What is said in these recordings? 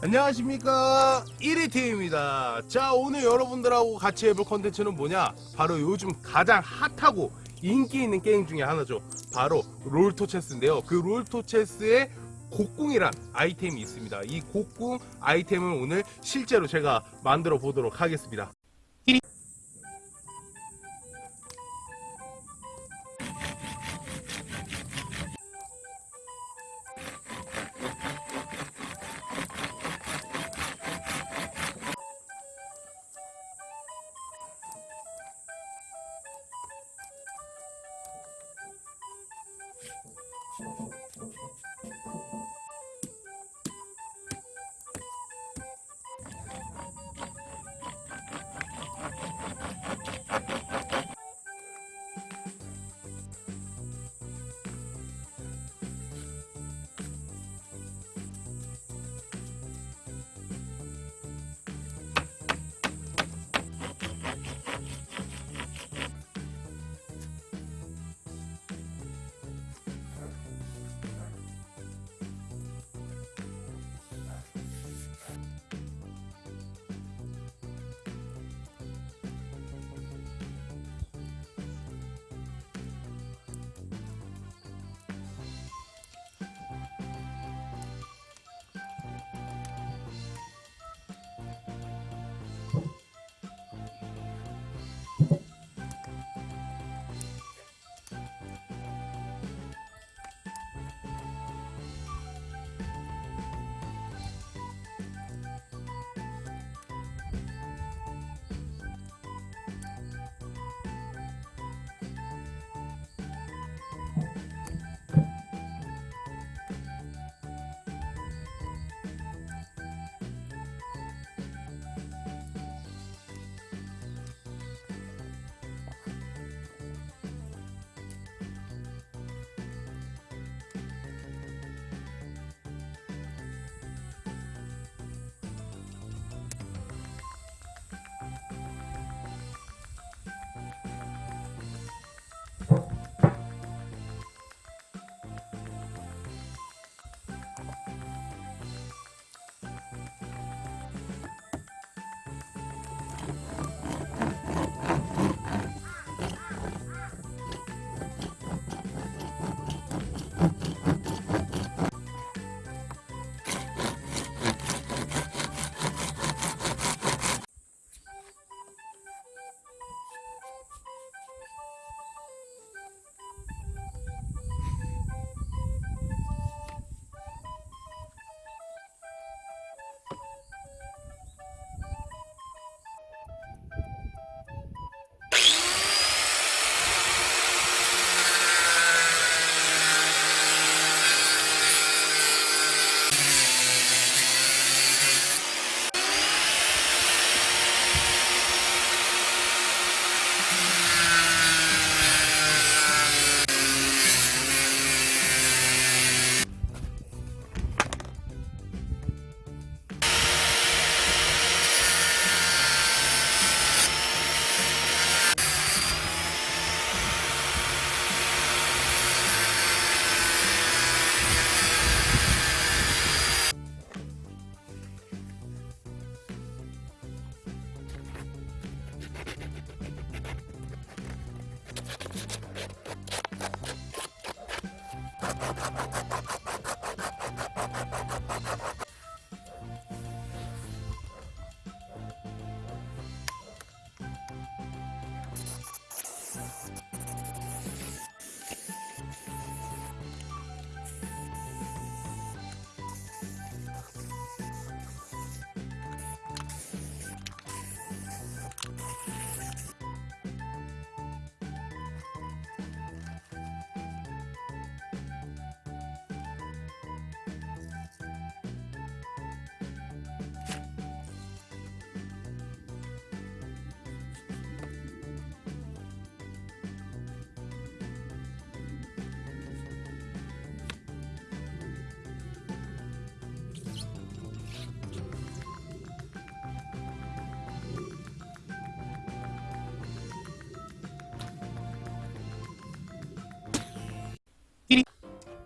안녕하십니까. 1위팀입니다. 자 오늘 여러분들하고 같이 해볼 컨텐츠는 뭐냐? 바로 요즘 가장 핫하고 인기 있는 게임 중에 하나죠. 바로 롤토체스인데요. 그 롤토체스의 곡궁이란 아이템이 있습니다. 이 곡궁 아이템을 오늘 실제로 제가 만들어 보도록 하겠습니다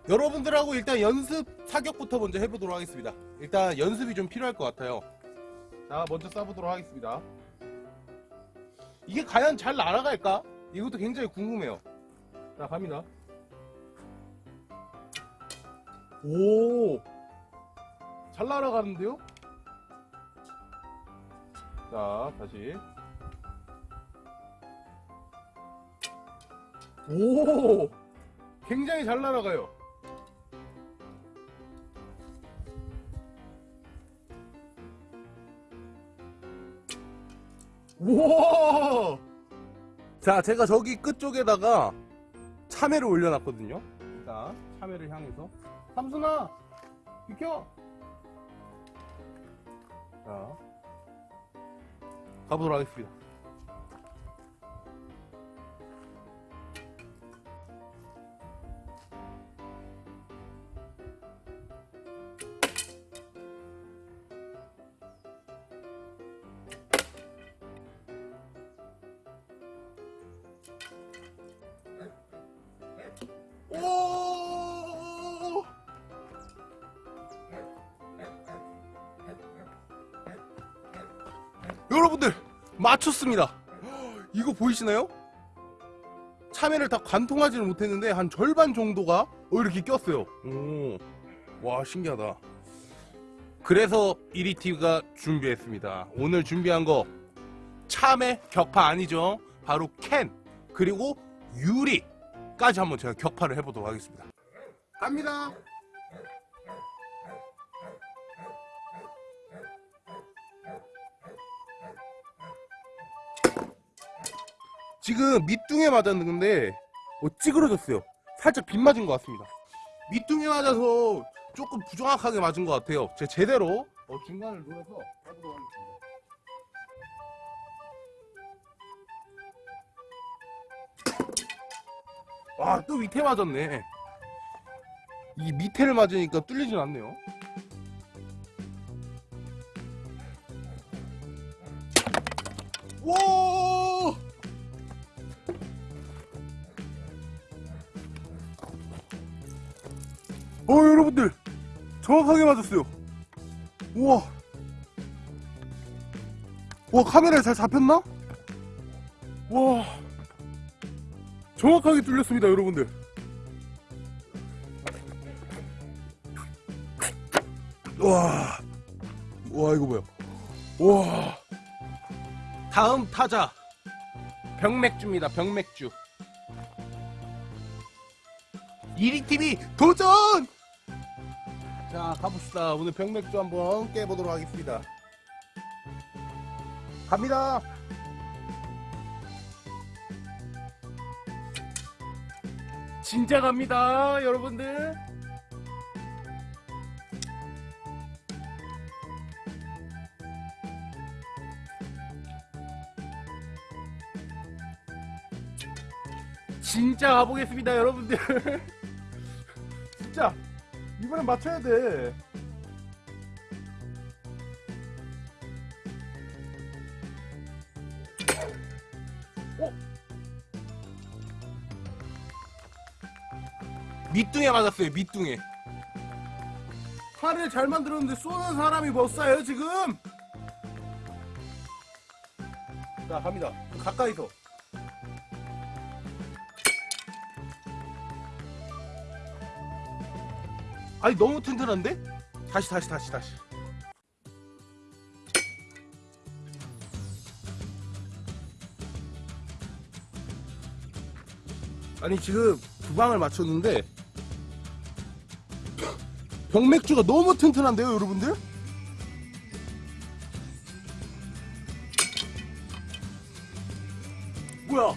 여러분들하고 일단 연습 사격부터 먼저 해보도록 하겠습니다. 일단 연습이 좀 필요할 것 같아요. 자, 먼저 쏴보도록 하겠습니다. 이게 과연 잘 날아갈까? 이것도 굉장히 궁금해요. 자, 갑니다. 오! 잘 날아가는데요? 자, 다시. 오! 굉장히 잘 날아가요. 우와! 자, 제가 저기 끝쪽에다가 참외를 올려놨거든요. 자, 참외를 향해서. 삼순아! 비켜! 자, 가보도록 하겠습니다. 여러분들 맞췄습니다. 이거 보이시나요? 참외를 다 관통하지는 못했는데 한 절반 정도가 어, 이렇게 꼈어요. 오, 와 신기하다. 그래서 이리티가 준비했습니다. 오늘 준비한 거 참외 격파 아니죠? 바로 캔 그리고 유리까지 한번 제가 격파를 해보도록 하겠습니다. 갑니다. 지금 밑둥에 맞았는데 어, 찌그러졌어요. 살짝 빗 맞은 것 같습니다. 밑둥에 맞아서 조금 부정확하게 맞은 것 같아요. 제 제대로 어, 중간을 노려서 해보도록 하겠습니다. 와, 또 밑에 맞았네. 이 밑에를 맞으니까 뚫리진 않네요. 와! 정확하게 맞았어요. 우와! 와, 카메라에 잘 잡혔나? 와! 정확하게 뚫렸습니다, 여러분들. 와, 와 이거 뭐야? 와. 다음 타자 병맥주입니다. 병맥주. 이리TV 도전! 자 가봅시다. 오늘 병맥주 한번 깨보도록 하겠습니다. 갑니다. 진짜 갑니다, 여러분들. 진짜 가보겠습니다, 여러분들. 이번엔 맞춰야 돼. 어? 밑둥에 맞았어요, 밑둥에. 칼을 잘 만들었는데 쏘는 사람이 못 쏴요, 지금? 자, 갑니다. 가까이서. 아니, 너무 튼튼한데? 다시, 다시, 다시, 다시. 아니, 지금 두 방을 맞췄는데, 병맥주가 너무 튼튼한데요, 여러분들? 뭐야?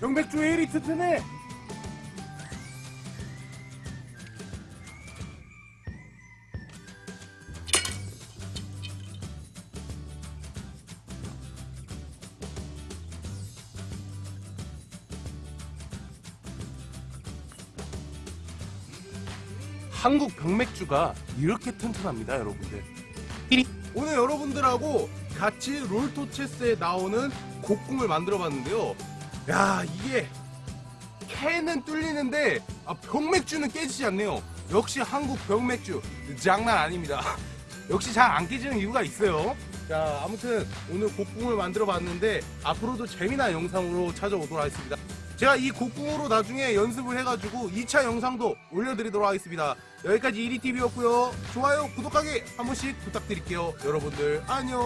병맥주 왜 이리 튼튼해? 한국 병맥주가 이렇게 튼튼합니다, 여러분들. 오늘 여러분들하고 같이 롤토체스에 나오는 곡궁을 만들어 봤는데요. 야, 이게 캔은 뚫리는데 아, 병맥주는 깨지지 않네요. 역시 한국 병맥주 장난 아닙니다. 역시 잘 안 깨지는 이유가 있어요. 자, 아무튼 오늘 곡궁을 만들어 봤는데 앞으로도 재미난 영상으로 찾아오도록 하겠습니다. 제가 이 곡궁으로 나중에 연습을 해가지고 2차 영상도 올려드리도록 하겠습니다. 여기까지 1위TV였고요. 좋아요, 구독하기 한 번씩 부탁드릴게요. 여러분들 안녕.